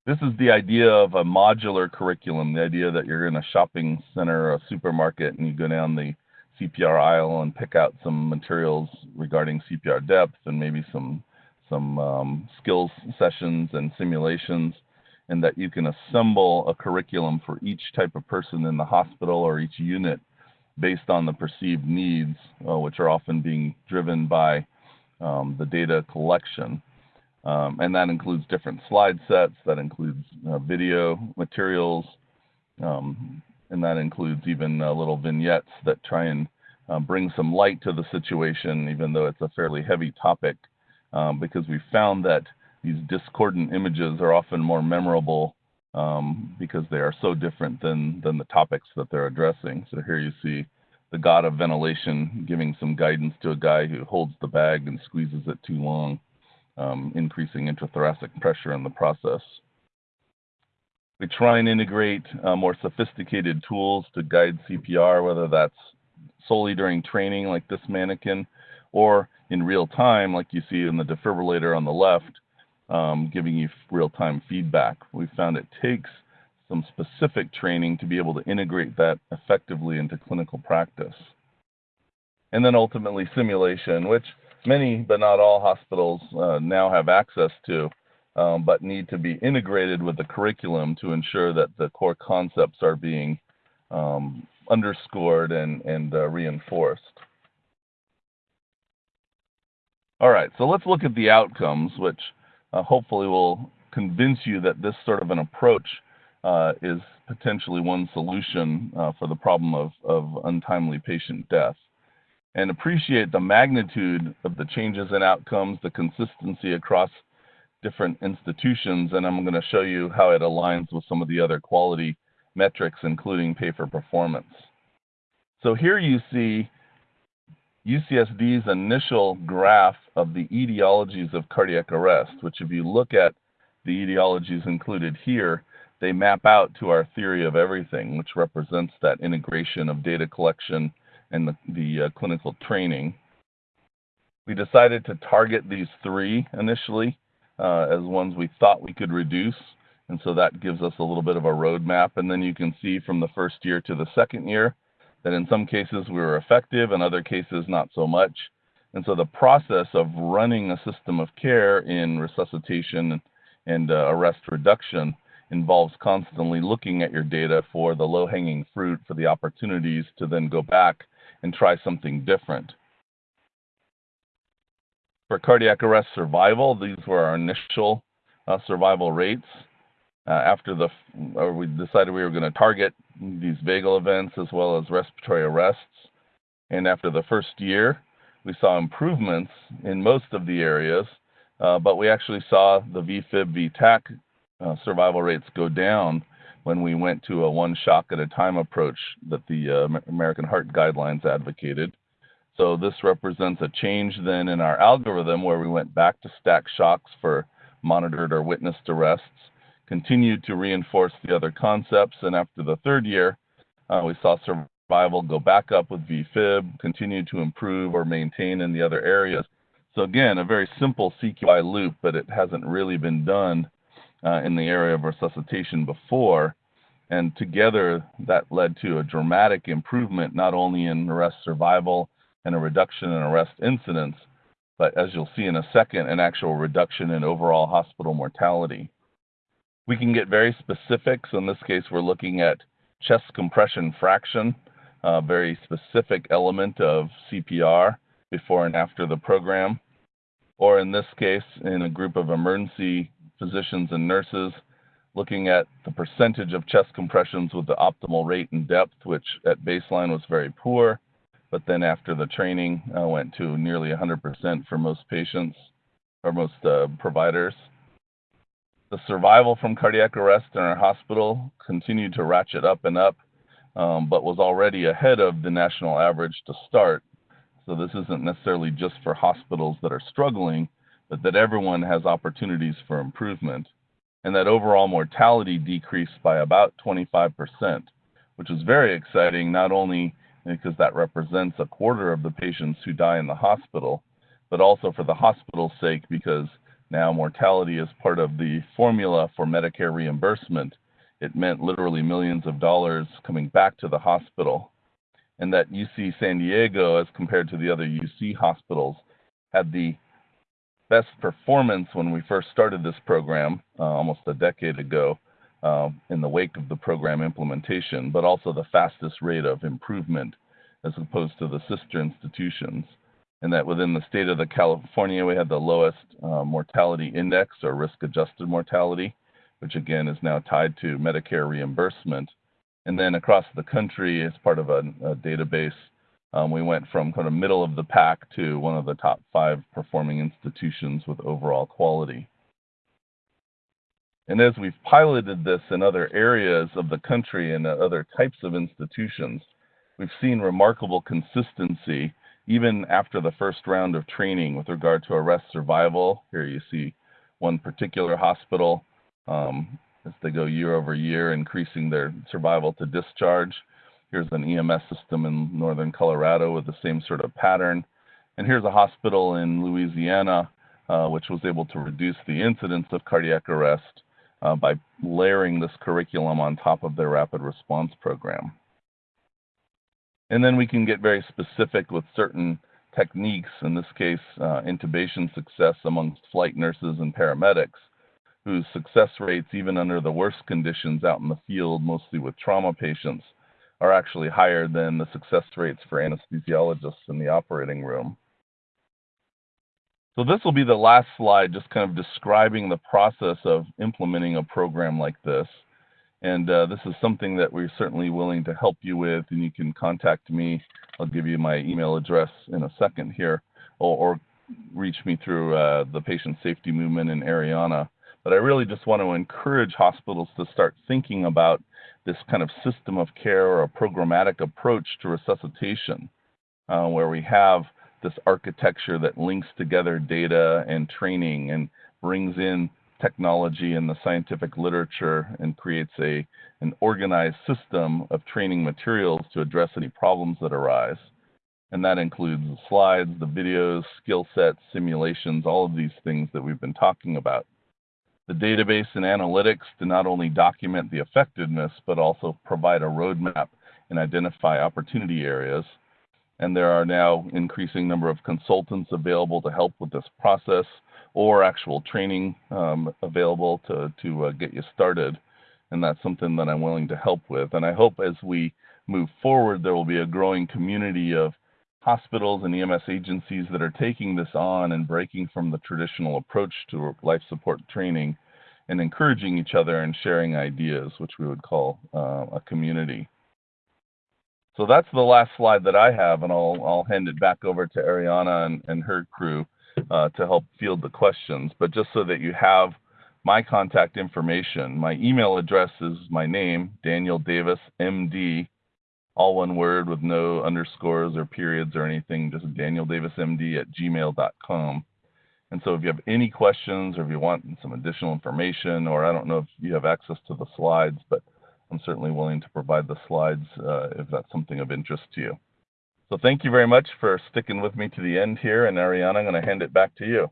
This is the idea of a modular curriculum, the idea that you're in a shopping center or a supermarket and you go down the CPR aisle and pick out some materials regarding CPR depth and maybe some some um, skills sessions and simulations, and that you can assemble a curriculum for each type of person in the hospital or each unit based on the perceived needs, uh, which are often being driven by um, the data collection. Um, and that includes different slide sets, that includes uh, video materials, um, and that includes even uh, little vignettes that try and uh, bring some light to the situation, even though it's a fairly heavy topic um, because we found that these discordant images are often more memorable um, because they are so different than, than the topics that they're addressing. So here you see the god of ventilation giving some guidance to a guy who holds the bag and squeezes it too long, um, increasing intrathoracic pressure in the process. We try and integrate uh, more sophisticated tools to guide CPR, whether that's solely during training like this mannequin, or in real time, like you see in the defibrillator on the left, um, giving you real-time feedback. We found it takes some specific training to be able to integrate that effectively into clinical practice. And then ultimately simulation, which many but not all hospitals uh, now have access to, um, but need to be integrated with the curriculum to ensure that the core concepts are being um, underscored and, and uh, reinforced. All right, so let's look at the outcomes, which uh, hopefully will convince you that this sort of an approach uh, is potentially one solution uh, for the problem of, of untimely patient death. And appreciate the magnitude of the changes in outcomes, the consistency across different institutions, and I'm going to show you how it aligns with some of the other quality metrics, including pay for performance. So here you see UCSD's initial graph of the etiologies of cardiac arrest, which if you look at the etiologies included here, they map out to our theory of everything, which represents that integration of data collection and the, the uh, clinical training. We decided to target these three initially uh, as ones we thought we could reduce. And so that gives us a little bit of a roadmap. And then you can see from the first year to the second year, that in some cases we were effective, in other cases not so much. And so the process of running a system of care in resuscitation and uh, arrest reduction involves constantly looking at your data for the low hanging fruit, for the opportunities to then go back and try something different. For cardiac arrest survival, these were our initial uh, survival rates. Uh, after the, or we decided we were going to target these vagal events as well as respiratory arrests. And after the first year, we saw improvements in most of the areas, uh, but we actually saw the VFib VTach uh, survival rates go down when we went to a one shock at a time approach that the uh, American Heart Guidelines advocated. So this represents a change then in our algorithm where we went back to stack shocks for monitored or witnessed arrests, continued to reinforce the other concepts, and after the third year, uh, we saw survival go back up with VFib, continue to improve or maintain in the other areas. So again, a very simple CQI loop, but it hasn't really been done uh, in the area of resuscitation before. And together, that led to a dramatic improvement not only in arrest survival and a reduction in arrest incidents, but as you'll see in a second, an actual reduction in overall hospital mortality. We can get very specific. So in this case, we're looking at chest compression fraction, a very specific element of CPR before and after the program. Or in this case, in a group of emergency physicians and nurses, looking at the percentage of chest compressions with the optimal rate and depth, which at baseline was very poor, but then after the training uh, went to nearly 100% for most patients or most uh, providers. The survival from cardiac arrest in our hospital continued to ratchet up and up, um, but was already ahead of the national average to start. So this isn't necessarily just for hospitals that are struggling, but that everyone has opportunities for improvement. And that overall mortality decreased by about 25%, which is very exciting, not only because that represents a quarter of the patients who die in the hospital, but also for the hospital's sake because now mortality is part of the formula for Medicare reimbursement. It meant literally millions of dollars coming back to the hospital. And that UC San Diego, as compared to the other UC hospitals, had the best performance when we first started this program uh, almost a decade ago uh, in the wake of the program implementation, but also the fastest rate of improvement as opposed to the sister institutions. And that within the state of the California, we had the lowest uh, mortality index or risk adjusted mortality, which again is now tied to Medicare reimbursement. And then across the country, as part of a, a database, um, we went from kind of middle of the pack to one of the top five performing institutions with overall quality. And as we've piloted this in other areas of the country and other types of institutions, we've seen remarkable consistency even after the first round of training with regard to arrest survival. Here you see one particular hospital um, as they go year over year, increasing their survival to discharge. Here's an EMS system in northern Colorado with the same sort of pattern. And here's a hospital in Louisiana, uh, which was able to reduce the incidence of cardiac arrest uh, by layering this curriculum on top of their rapid response program. And then we can get very specific with certain techniques, in this case, uh, intubation success amongst flight nurses and paramedics, whose success rates, even under the worst conditions out in the field, mostly with trauma patients, are actually higher than the success rates for anesthesiologists in the operating room. So this will be the last slide, just kind of describing the process of implementing a program like this. And uh, this is something that we're certainly willing to help you with, and you can contact me. I'll give you my email address in a second here, or, or reach me through uh, the patient safety movement in Ariana. But I really just want to encourage hospitals to start thinking about this kind of system of care or a programmatic approach to resuscitation, uh, where we have this architecture that links together data and training and brings in technology and the scientific literature and creates a an organized system of training materials to address any problems that arise. And that includes the slides, the videos, skill sets, simulations, all of these things that we've been talking about. The database and analytics to not only document the effectiveness, but also provide a roadmap and identify opportunity areas. And there are now increasing number of consultants available to help with this process or actual training um, available to, to uh, get you started. And that's something that I'm willing to help with. And I hope as we move forward, there will be a growing community of hospitals and EMS agencies that are taking this on and breaking from the traditional approach to life support training and encouraging each other and sharing ideas, which we would call uh, a community. So that's the last slide that I have, and I'll, I'll hand it back over to Ariana and, and her crew uh, to help field the questions. But just so that you have my contact information, my email address is my name, Daniel Davis, MD, all one word with no underscores or periods or anything, just Daniel Davis, MD at gmail.com. And so if you have any questions or if you want some additional information, or I don't know if you have access to the slides, but I'm certainly willing to provide the slides uh, if that's something of interest to you. So thank you very much for sticking with me to the end here. And Ariana, I'm going to hand it back to you.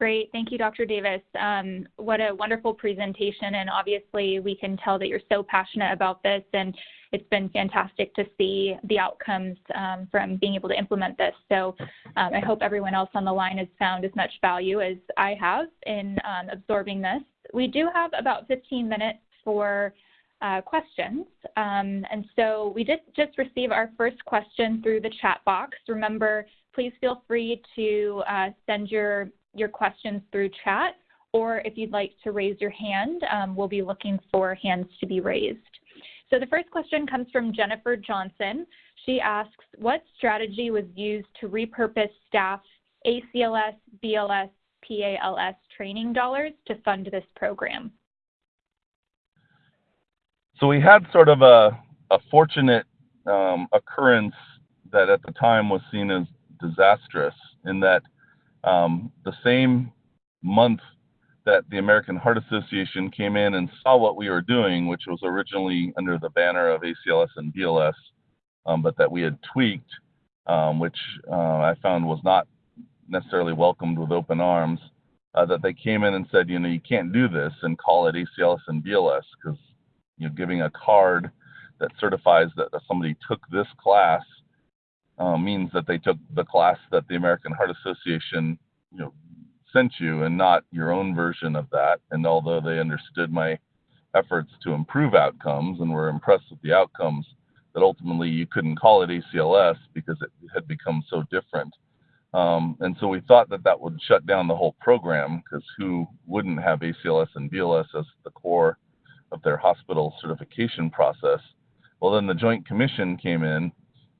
Great. Thank you, Dr. Davis. Um, what a wonderful presentation. And obviously, we can tell that you're so passionate about this. And it's been fantastic to see the outcomes um, from being able to implement this. So um, I hope everyone else on the line has found as much value as I have in um, absorbing this. We do have about 15 minutes for uh, questions. Um, and so we did just receive our first question through the chat box. Remember, please feel free to uh, send your, your questions through chat, or if you'd like to raise your hand, um, we'll be looking for hands to be raised. So the first question comes from Jennifer Johnson. She asks, what strategy was used to repurpose staff ACLS, BLS, PALS training dollars to fund this program? So we had sort of a, a fortunate um, occurrence that at the time was seen as disastrous in that um, the same month that the American Heart Association came in and saw what we were doing, which was originally under the banner of ACLS and BLS, um, but that we had tweaked, um, which uh, I found was not necessarily welcomed with open arms. Uh, that they came in and said, you know, you can't do this and call it ACLS and BLS because you know, giving a card that certifies that somebody took this class uh, means that they took the class that the American Heart Association, you know, sent you and not your own version of that. And although they understood my efforts to improve outcomes and were impressed with the outcomes, that ultimately you couldn't call it ACLS because it had become so different. Um, and so we thought that that would shut down the whole program because who wouldn't have ACLS and BLS as the core of their hospital certification process? Well, then the Joint Commission came in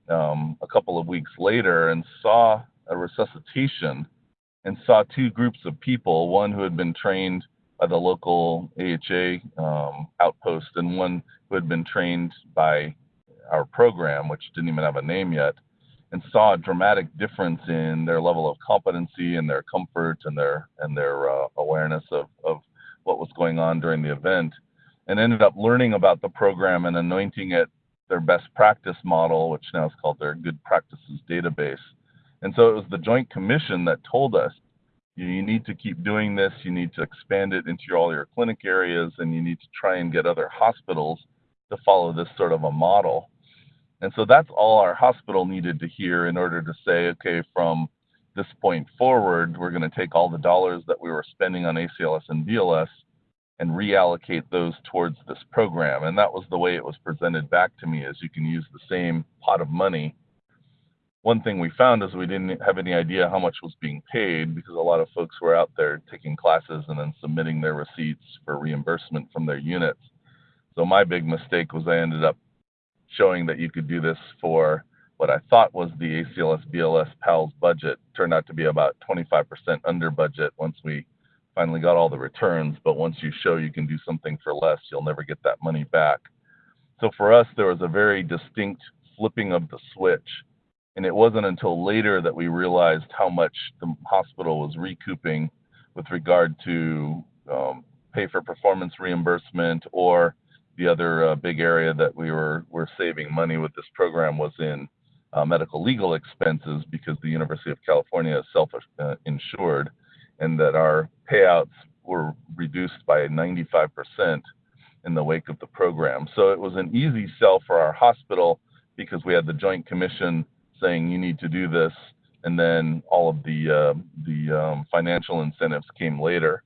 um, a couple of weeks later and saw a resuscitation and saw two groups of people, one who had been trained by the local AHA um, outpost and one who had been trained by our program, which didn't even have a name yet, and saw a dramatic difference in their level of competency and their comfort and their and their uh, awareness of, of what was going on during the event, and ended up learning about the program and anointing it their best practice model, which now is called their good practices database. And so it was the Joint Commission that told us you need to keep doing this, you need to expand it into all your clinic areas, and you need to try and get other hospitals to follow this sort of a model. And so that's all our hospital needed to hear in order to say, okay, from this point forward, we're going to take all the dollars that we were spending on ACLS and BLS and reallocate those towards this program. And that was the way it was presented back to me is you can use the same pot of money one thing we found is we didn't have any idea how much was being paid because a lot of folks were out there taking classes and then submitting their receipts for reimbursement from their units. So my big mistake was I ended up showing that you could do this for what I thought was the ACLS BLS PALS budget turned out to be about 25% under budget once we finally got all the returns. But once you show you can do something for less, you'll never get that money back. So for us, there was a very distinct flipping of the switch and it wasn't until later that we realized how much the hospital was recouping with regard to um, pay for performance reimbursement or the other uh, big area that we were, were saving money with this program was in uh, medical legal expenses because the University of California is self uh, insured and that our payouts were reduced by 95% in the wake of the program. So it was an easy sell for our hospital because we had the Joint Commission saying you need to do this, and then all of the uh, the um, financial incentives came later.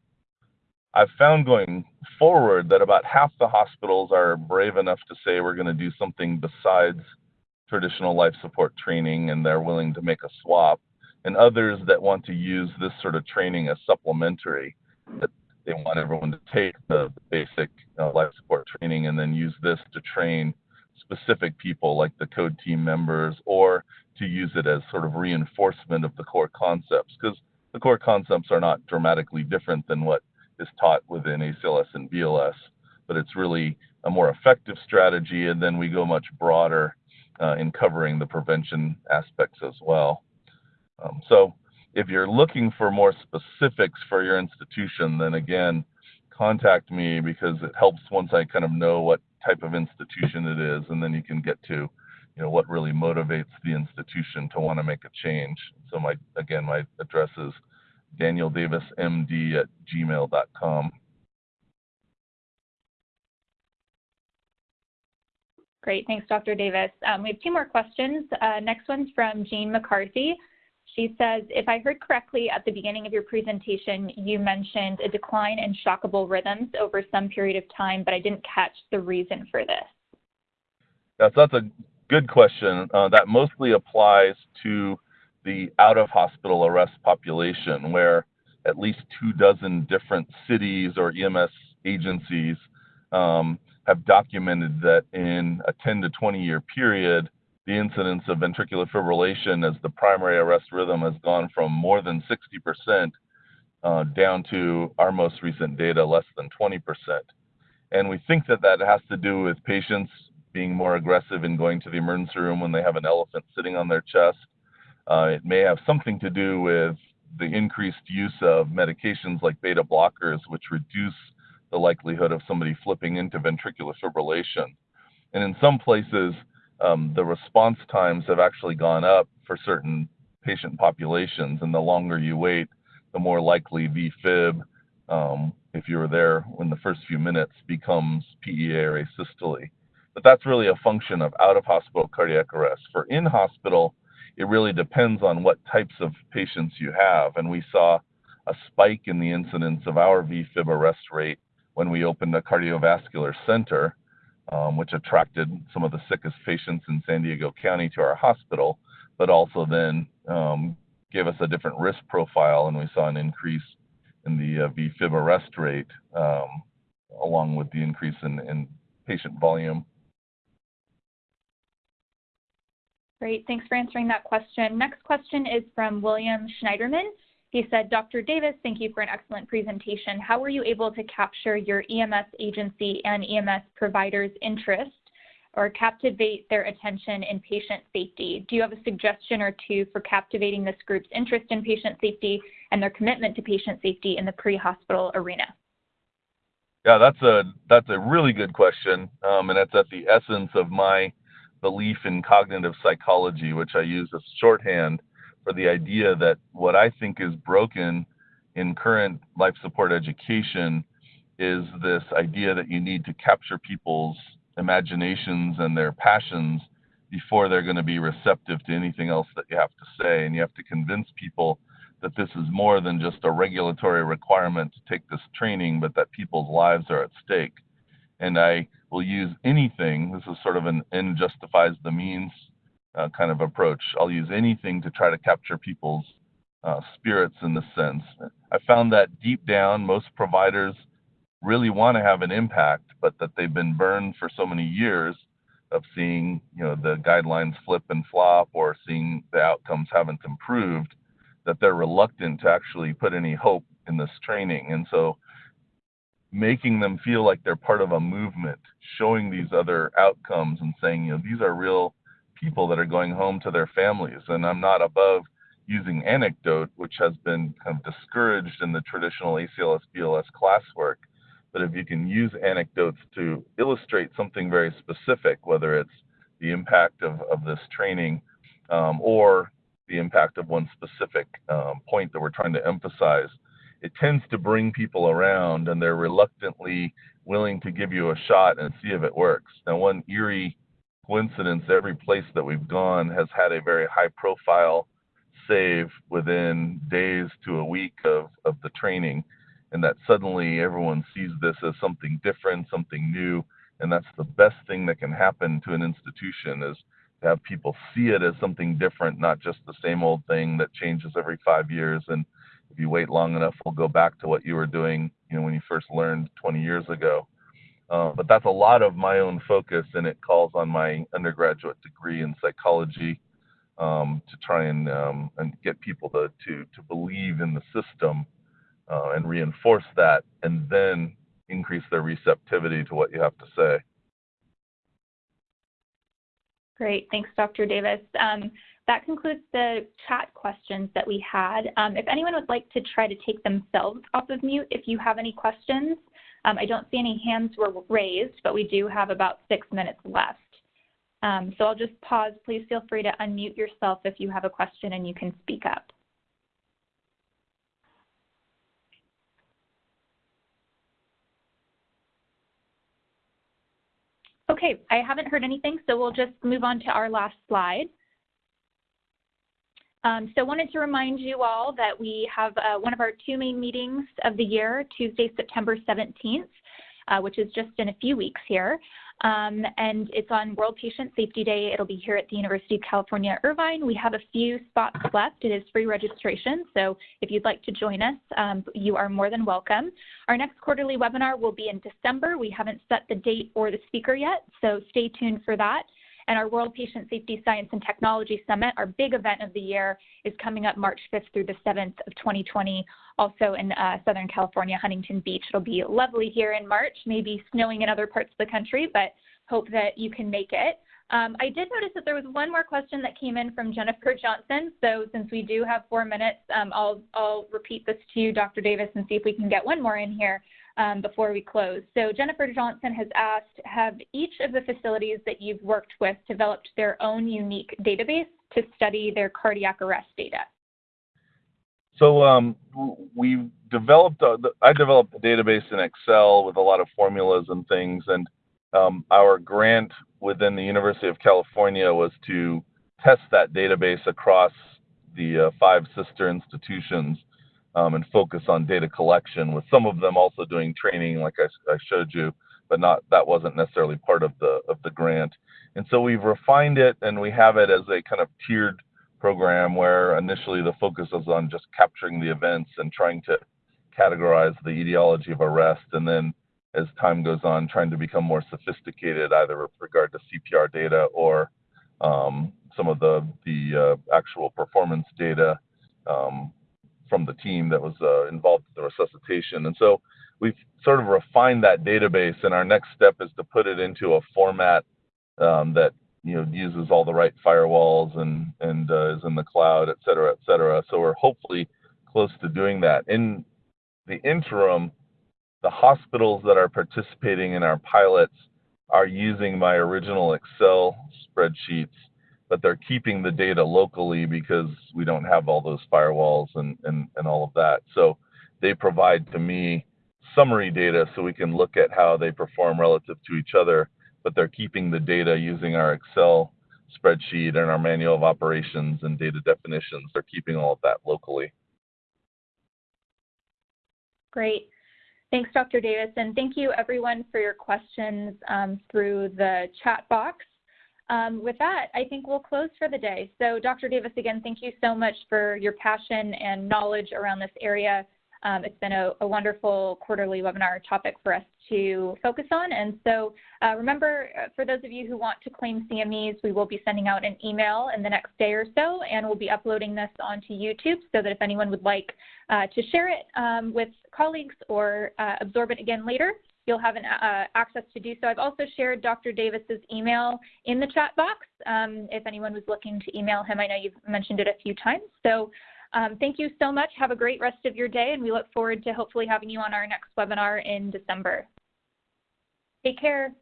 I've found going forward that about half the hospitals are brave enough to say we're going to do something besides traditional life support training, and they're willing to make a swap, and others that want to use this sort of training as supplementary. That they want everyone to take the, basic life support training and then use this to train specific people like the code team members or to use it as sort of reinforcement of the core concepts because the core concepts are not dramatically different than what is taught within ACLS and BLS, but it's really a more effective strategy. And then we go much broader uh, in covering the prevention aspects as well. Um, so if you're looking for more specifics for your institution, then again, contact me because it helps once I kind of know what type of institution it is, and then you can get to, you know, what really motivates the institution to want to make a change. So my again, my address is danieldavismd at gmail.com. Great, thanks, Dr. Davis. Um, we have two more questions. Uh, next one's from Jean McCarthy. She says, if I heard correctly at the beginning of your presentation, you mentioned a decline in shockable rhythms over some period of time, but I didn't catch the reason for this. That's a good question. Uh, that mostly applies to the out of hospital arrest population, where at least two dozen different cities or EMS agencies um, have documented that in a 10 to 20 year period, the incidence of ventricular fibrillation as the primary arrest rhythm has gone from more than 60% uh, down to our most recent data, less than 20%. And we think that that has to do with patients being more aggressive in going to the emergency room when they have an elephant sitting on their chest. Uh, it may have something to do with the increased use of medications like beta blockers, which reduce the likelihood of somebody flipping into ventricular fibrillation. And in some places, um, the response times have actually gone up for certain patient populations. And the longer you wait, the more likely VFib, um, if you were there in the first few minutes, becomes PEA or asystole. But that's really a function of out of hospital cardiac arrest. For in hospital, it really depends on what types of patients you have. And we saw a spike in the incidence of our VFib arrest rate when we opened a cardiovascular center um, which attracted some of the sickest patients in San Diego County to our hospital, but also then um, gave us a different risk profile, and we saw an increase in the uh, VFib arrest rate, um, along with the increase in, in patient volume. Great, thanks for answering that question. Next question is from William Schneiderman. He said, Dr. Davis, thank you for an excellent presentation. How were you able to capture your EMS agency and EMS providers' interest or captivate their attention in patient safety? Do you have a suggestion or two for captivating this group's interest in patient safety and their commitment to patient safety in the pre-hospital arena? Yeah, that's a that's a really good question, um, and that's at the essence of my belief in cognitive psychology, which I use as shorthand for the idea that what I think is broken in current life support education is this idea that you need to capture people's imaginations and their passions before they're going to be receptive to anything else that you have to say. And you have to convince people that this is more than just a regulatory requirement to take this training, but that people's lives are at stake. And I will use anything, this is sort of an end justifies the means uh, kind of approach. I'll use anything to try to capture people's uh, spirits in this sense. I found that deep down, most providers really want to have an impact, but that they've been burned for so many years of seeing, you know, the guidelines flip and flop or seeing the outcomes haven't improved, that they're reluctant to actually put any hope in this training. And so making them feel like they're part of a movement, showing these other outcomes and saying, you know, these are real people that are going home to their families. And I'm not above using anecdote, which has been kind of discouraged in the traditional ACLS BLS classwork. But if you can use anecdotes to illustrate something very specific, whether it's the impact of, of this training um, or the impact of one specific um, point that we're trying to emphasize, it tends to bring people around and they're reluctantly willing to give you a shot and see if it works. Now, one eerie coincidence, every place that we've gone has had a very high profile save within days to a week of, of the training. And that suddenly everyone sees this as something different, something new. And that's the best thing that can happen to an institution is to have people see it as something different, not just the same old thing that changes every five years. And if you wait long enough, we'll go back to what you were doing, you know, when you first learned 20 years ago. Uh, but that's a lot of my own focus, and it calls on my undergraduate degree in psychology. um, to try and um, and get people to, to to believe in the system uh, and reinforce that, and then increase their receptivity to what you have to say. Great, thanks, Dr. Davis. Um, that concludes the chat questions that we had. Um, if anyone would like to try to take themselves off of mute, if you have any questions, um, I don't see any hands were raised, but we do have about six minutes left. Um, so I'll just pause. Please feel free to unmute yourself if you have a question and you can speak up. Okay, I haven't heard anything, so we'll just move on to our last slide. Um, so I wanted to remind you all that we have uh, one of our two main meetings of the year, Tuesday, September 17th, uh, which is just in a few weeks here. Um, and it's on World Patient Safety Day. It'll be here at the University of California, Irvine. We have a few spots left. It is free registration, so if you'd like to join us, um, you are more than welcome. Our next quarterly webinar will be in December. We haven't set the date or the speaker yet, so stay tuned for that. And our World Patient Safety Science and Technology Summit, our big event of the year, is coming up March 5th through the 7th of 2020, also in uh, Southern California, Huntington Beach. It'll be lovely here in March, maybe snowing in other parts of the country, but hope that you can make it. Um, I did notice that there was one more question that came in from Jennifer Johnson. So since we do have four minutes, um, I'll, I'll repeat this to you, Dr. Davis, and see if we can get one more in here um, before we close. So Jennifer Johnson has asked, have each of the facilities that you've worked with developed their own unique database to study their cardiac arrest data? So um, we developed, a, I developed a database in Excel with a lot of formulas and things, and um, our grant within the University of California was to test that database across the uh, five sister institutions um, and focus on data collection, with some of them also doing training, like I, I, showed you, but not that wasn't necessarily part of the of the grant. And so we've refined it, and we have it as a kind of tiered program where initially the focus was on just capturing the events and trying to categorize the etiology of arrest, and then as time goes on, trying to become more sophisticated, either with regard to CPR data or um, some of the the uh, actual performance data um, from the team that was uh, involved in the resuscitation. And so we've sort of refined that database, and our next step is to put it into a format um, that you know uses all the right firewalls and and uh, is in the cloud, et cetera, et cetera. So we're hopefully close to doing that. In the interim, the hospitals that are participating in our pilots are using my original Excel spreadsheets but they're keeping the data locally because we don't have all those firewalls and, and, and all of that. So they provide to me summary data so we can look at how they perform relative to each other, but they're keeping the data using our Excel spreadsheet and our manual of operations and data definitions. They're keeping all of that locally. Great. Thanks, Dr. Davis, and thank you everyone for your questions um, through the chat box. Um, with that, I think we'll close for the day. So Dr. Davis, again, thank you so much for your passion and knowledge around this area. Um, it's been a, a, wonderful quarterly webinar topic for us to focus on. And so uh, remember, uh, for those of you who want to claim CMEs, we will be sending out an email in the next day or so, and we'll be uploading this onto YouTube so that if anyone would like uh, to share it um, with colleagues or uh, absorb it again later, you'll have an, uh, access to do so. I've also shared Dr. Davis's email in the chat box um, if anyone was looking to email him. I know you've mentioned it a few times. So um, thank you so much. Have a great rest of your day, and we look forward to hopefully having you on our next webinar in December. Take care.